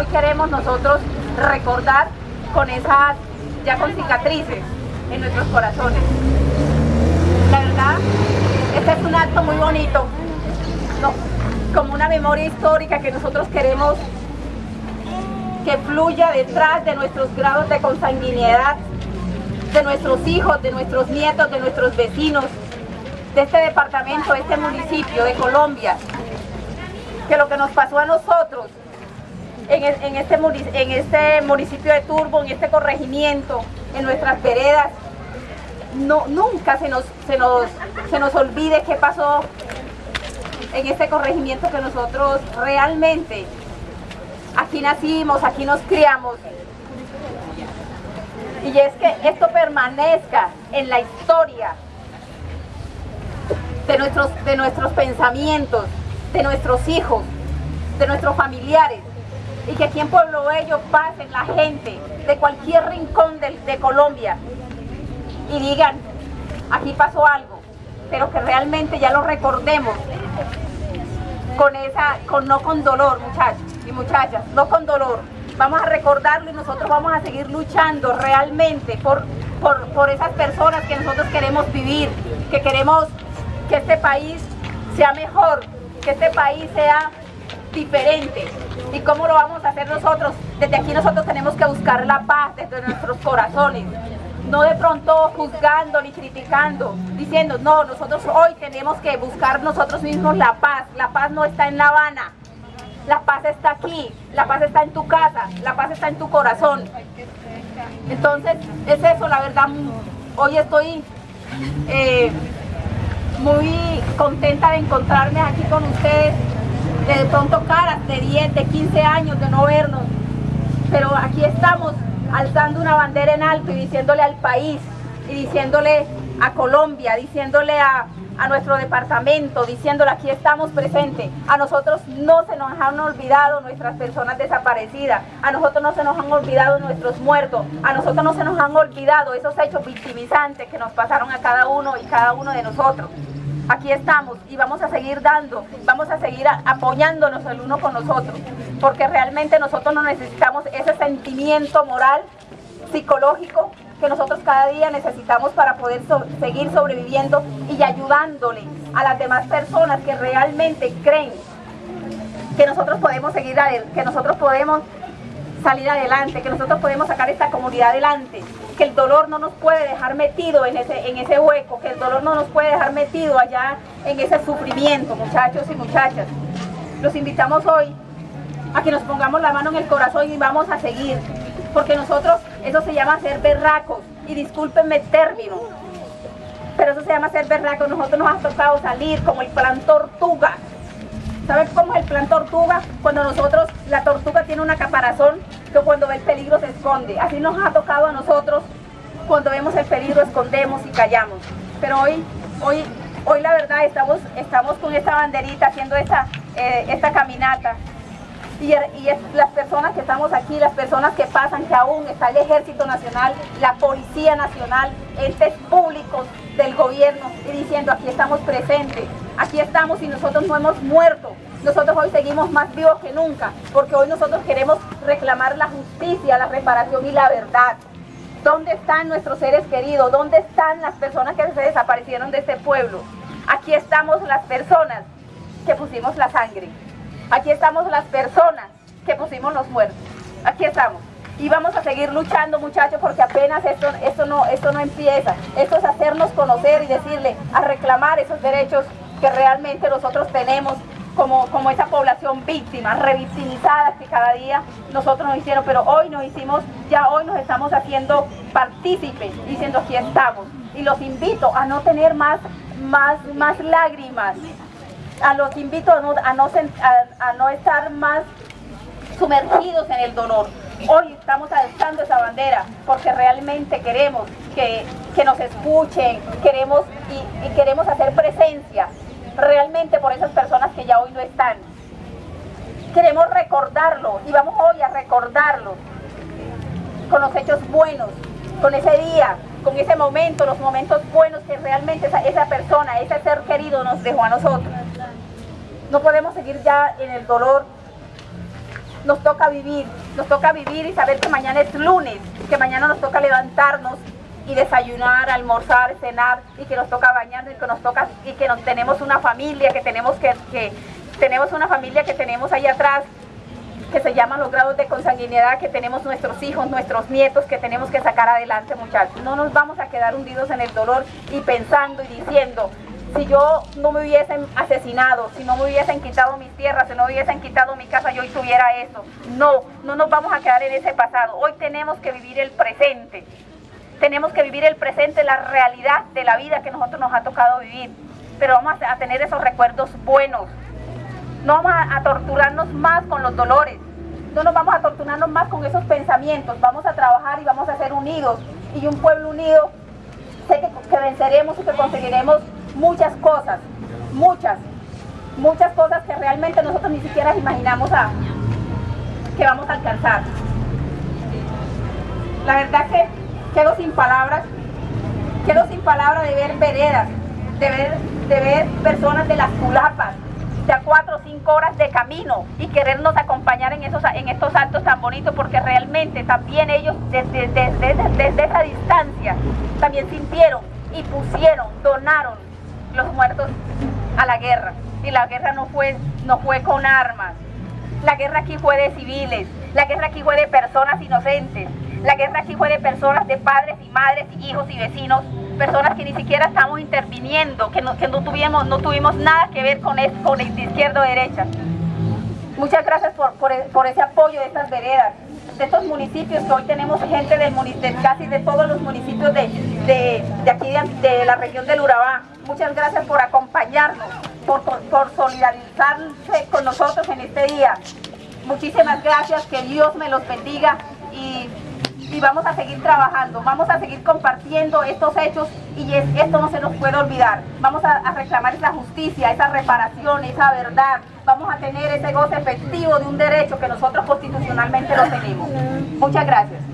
hoy queremos nosotros recordar con esas, ya con cicatrices en nuestros corazones. La verdad, este es un acto muy bonito, como una memoria histórica que nosotros queremos que fluya detrás de nuestros grados de consanguinidad, de nuestros hijos, de nuestros nietos, de nuestros vecinos, de este departamento, de este municipio, de Colombia, que lo que nos pasó a nosotros en, este, en este municipio de Turbo, en este corregimiento, en nuestras veredas, no, nunca se nos, se, nos, se nos olvide qué pasó en este corregimiento que nosotros realmente aquí nacimos, aquí nos criamos. Y es que esto permanezca en la historia de nuestros, de nuestros pensamientos, de nuestros hijos, de nuestros familiares. Y que aquí en Pueblo Bello pasen la gente de cualquier rincón de, de Colombia y digan, aquí pasó algo, pero que realmente ya lo recordemos con esa, con, no con dolor, muchachos y muchachas, no con dolor. Vamos a recordarlo y nosotros vamos a seguir luchando realmente por, por, por esas personas que nosotros queremos vivir, que queremos que este país sea mejor, que este país sea diferente. ¿Y cómo lo vamos a hacer nosotros? Desde aquí nosotros tenemos que buscar la paz desde nuestros corazones. No de pronto juzgando ni criticando, diciendo, no, nosotros hoy tenemos que buscar nosotros mismos la paz. La paz no está en La Habana, la paz está aquí, la paz está en tu casa, la paz está en tu corazón. Entonces, es eso, la verdad, hoy estoy eh, muy contenta de encontrarme aquí con ustedes, de pronto caras de 10, de 15 años de no vernos, pero aquí estamos alzando una bandera en alto y diciéndole al país y diciéndole a Colombia, diciéndole a, a nuestro departamento, diciéndole aquí estamos presentes. A nosotros no se nos han olvidado nuestras personas desaparecidas, a nosotros no se nos han olvidado nuestros muertos, a nosotros no se nos han olvidado esos hechos victimizantes que nos pasaron a cada uno y cada uno de nosotros aquí estamos y vamos a seguir dando, vamos a seguir apoyándonos el uno con nosotros, porque realmente nosotros no necesitamos ese sentimiento moral, psicológico, que nosotros cada día necesitamos para poder seguir sobreviviendo y ayudándole a las demás personas que realmente creen que nosotros podemos seguir que nosotros podemos salir adelante, que nosotros podemos sacar esta comunidad adelante, que el dolor no nos puede dejar metido en ese, en ese hueco, que el dolor no nos puede dejar metido allá en ese sufrimiento, muchachos y muchachas. Los invitamos hoy a que nos pongamos la mano en el corazón y vamos a seguir, porque nosotros, eso se llama ser berracos, y discúlpenme el término, pero eso se llama ser berracos, nosotros nos ha tocado salir como el plan tortuga, ¿Saben cómo es el plan tortuga? Cuando nosotros, la tortuga tiene una caparazón que cuando ve el peligro se esconde. Así nos ha tocado a nosotros, cuando vemos el peligro escondemos y callamos. Pero hoy, hoy, hoy la verdad estamos, estamos con esta banderita haciendo esta, eh, esta caminata. Y, las personas que estamos aquí, las personas que pasan, que aún está el Ejército Nacional, la Policía Nacional, entes públicos del gobierno y diciendo aquí estamos presentes, aquí estamos y nosotros no hemos muerto. Nosotros hoy seguimos más vivos que nunca, porque hoy nosotros queremos reclamar la justicia, la reparación y la verdad. ¿Dónde están nuestros seres queridos? ¿Dónde están las personas que se desaparecieron de este pueblo? Aquí estamos las personas que pusimos la sangre. Aquí estamos las personas que pusimos los muertos. Aquí estamos. Y vamos a seguir luchando, muchachos, porque apenas esto, esto, no, esto no empieza. Esto es hacernos conocer y decirle, a reclamar esos derechos que realmente nosotros tenemos como, como esa población víctima, revictimizada que cada día nosotros nos hicieron, pero hoy nos hicimos, ya hoy nos estamos haciendo partícipes, diciendo aquí estamos. Y los invito a no tener más, más, más lágrimas, a los invito a no, a no, a no estar más sumergidos en el dolor. Hoy estamos alzando esa bandera porque realmente queremos que, que nos escuchen, queremos y, queremos hacer presencia realmente por esas personas que ya hoy no están. Queremos recordarlo y vamos hoy a recordarlo con los hechos buenos, con ese día, con ese momento, los momentos buenos que realmente esa persona, ese ser querido nos dejó a nosotros. No podemos seguir ya en el dolor nos toca vivir, nos toca vivir y saber que mañana es lunes, que mañana nos toca levantarnos y desayunar, almorzar, cenar y que nos toca bañarnos y que nos toca y que tenemos una familia, que tenemos que, que tenemos una familia que tenemos ahí atrás que se llaman los grados de consanguinidad, que tenemos nuestros hijos, nuestros nietos, que tenemos que sacar adelante, muchachos. No nos vamos a quedar hundidos en el dolor y pensando y diciendo, si yo no me hubiesen asesinado, si no me hubiesen quitado mis tierras, si no me hubiesen quitado mi casa, yo hoy tuviera eso. No, no nos vamos a quedar en ese pasado. Hoy tenemos que vivir el presente. Tenemos que vivir el presente, la realidad de la vida que nosotros nos ha tocado vivir. Pero vamos a tener esos recuerdos buenos, no vamos a, torturarnos más con los dolores, no nos vamos a torturarnos más con esos pensamientos, vamos a trabajar y vamos a ser unidos. Y un pueblo unido, sé que, venceremos y que conseguiremos muchas cosas, muchas, muchas cosas que realmente nosotros ni siquiera imaginamos a, que vamos a alcanzar. La verdad que quedo sin palabras, quedo sin palabras de ver veredas, de ver, de ver personas de las culapas, a cuatro o cinco horas de camino y querernos acompañar en, esos, en estos actos tan bonitos porque realmente también ellos desde, desde, esa distancia también sintieron y pusieron, donaron los muertos a la guerra. Y la guerra no fue, no fue con armas. La guerra aquí fue de civiles, la guerra aquí fue de personas inocentes, la guerra aquí fue de personas, de padres y madres, hijos y vecinos personas que ni siquiera estamos interviniendo, que no, que no, tuvimos, no tuvimos nada que ver con, eso, con de izquierda o derecha. Muchas gracias por, por, ese apoyo de estas veredas, de estos municipios que hoy tenemos gente de casi de todos los municipios de, de, de aquí de, la región del Urabá. Muchas gracias por acompañarnos, por, solidarizarse con nosotros en este día. Muchísimas gracias, que Dios me los bendiga y y vamos a seguir trabajando, vamos a seguir compartiendo estos hechos y esto no se nos puede olvidar. Vamos a, a reclamar esa justicia, esa reparación, esa verdad. Vamos a tener ese goce efectivo de un derecho que nosotros constitucionalmente lo tenemos. Muchas gracias.